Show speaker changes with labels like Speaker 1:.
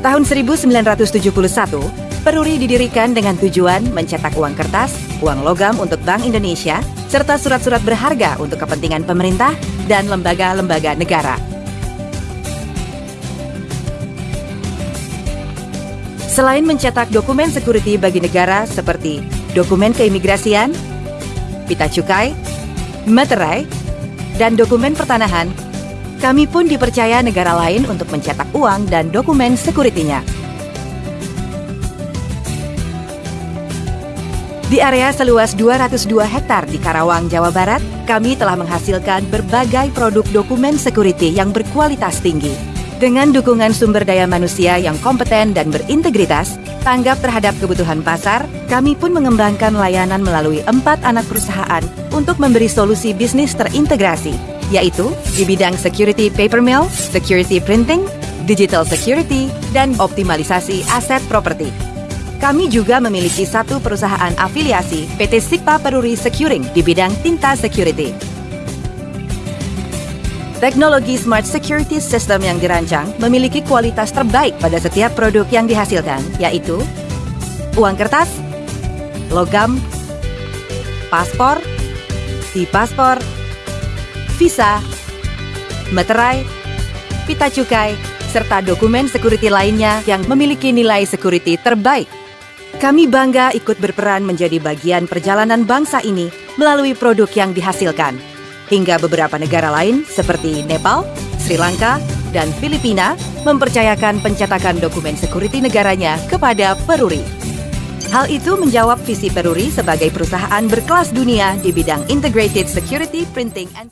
Speaker 1: Tahun 1971, Peruri didirikan dengan tujuan mencetak uang kertas, uang logam untuk Bank Indonesia, serta surat-surat berharga untuk kepentingan pemerintah dan lembaga-lembaga negara. Selain mencetak dokumen security bagi negara seperti dokumen keimigrasian, pita cukai, materai, dan dokumen pertanahan, kami pun dipercaya negara lain untuk mencetak uang dan dokumen sekuritinya. Di area seluas 202 hektar di Karawang, Jawa Barat, kami telah menghasilkan berbagai produk dokumen security yang berkualitas tinggi. Dengan dukungan sumber daya manusia yang kompeten dan berintegritas, tanggap terhadap kebutuhan pasar, kami pun mengembangkan layanan melalui empat anak perusahaan untuk memberi solusi bisnis terintegrasi, yaitu di bidang security paper mill, security printing, digital security, dan optimalisasi aset properti. Kami juga memiliki satu perusahaan afiliasi PT Sikpa Peruri Securing di bidang tinta security. Teknologi Smart Security System yang dirancang memiliki kualitas terbaik pada setiap produk yang dihasilkan, yaitu uang kertas, logam, paspor, e-paspor, visa, meterai, pita cukai, serta dokumen security lainnya yang memiliki nilai security terbaik. Kami bangga ikut berperan menjadi bagian perjalanan bangsa ini melalui produk yang dihasilkan. Hingga beberapa negara lain seperti Nepal, Sri Lanka, dan Filipina mempercayakan pencetakan dokumen security negaranya kepada Peruri. Hal itu menjawab visi Peruri sebagai perusahaan berkelas dunia di bidang integrated security printing and